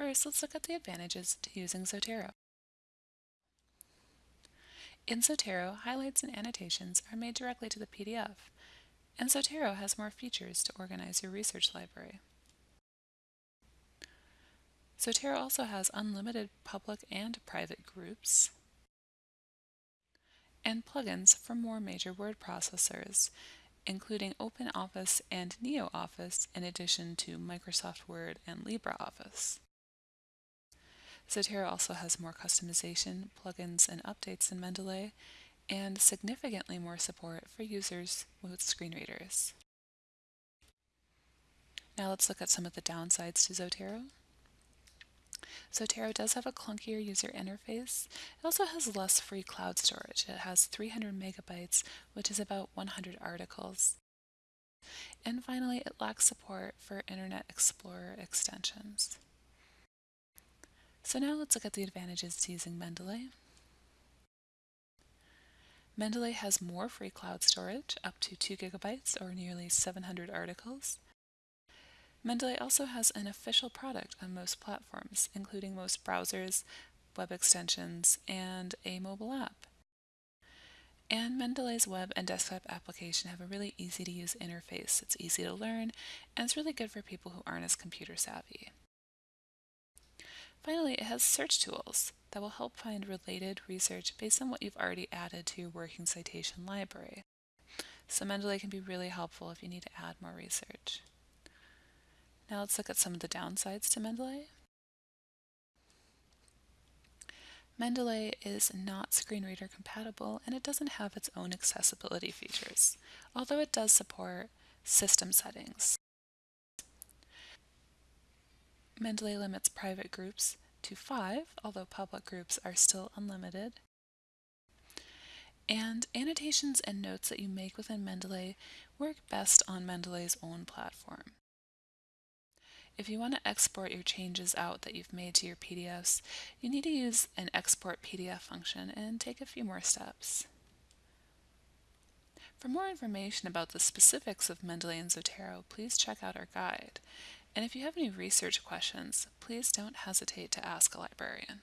First, let's look at the advantages to using Zotero. In Zotero, highlights and annotations are made directly to the PDF, and Zotero has more features to organize your research library. Zotero also has unlimited public and private groups, and plugins for more major word processors, including OpenOffice and NeoOffice in addition to Microsoft Word and LibreOffice. Zotero also has more customization, plugins, and updates than Mendeley, and significantly more support for users with screen readers. Now let's look at some of the downsides to Zotero. Zotero does have a clunkier user interface. It also has less free cloud storage. It has 300 megabytes, which is about 100 articles. And finally, it lacks support for Internet Explorer extensions. So now let's look at the advantages to using Mendeley. Mendeley has more free cloud storage, up to 2 gigabytes or nearly 700 articles. Mendeley also has an official product on most platforms, including most browsers, web extensions, and a mobile app. And Mendeley's web and desktop application have a really easy to use interface. It's easy to learn, and it's really good for people who aren't as computer savvy. Finally, it has search tools that will help find related research based on what you've already added to your working citation library. So Mendeley can be really helpful if you need to add more research. Now let's look at some of the downsides to Mendeley. Mendeley is not screen reader compatible and it doesn't have its own accessibility features, although it does support system settings. Mendeley limits private groups to five, although public groups are still unlimited. And annotations and notes that you make within Mendeley work best on Mendeley's own platform. If you want to export your changes out that you've made to your PDFs, you need to use an export PDF function and take a few more steps. For more information about the specifics of Mendeley and Zotero, please check out our guide. And if you have any research questions, please don't hesitate to ask a librarian.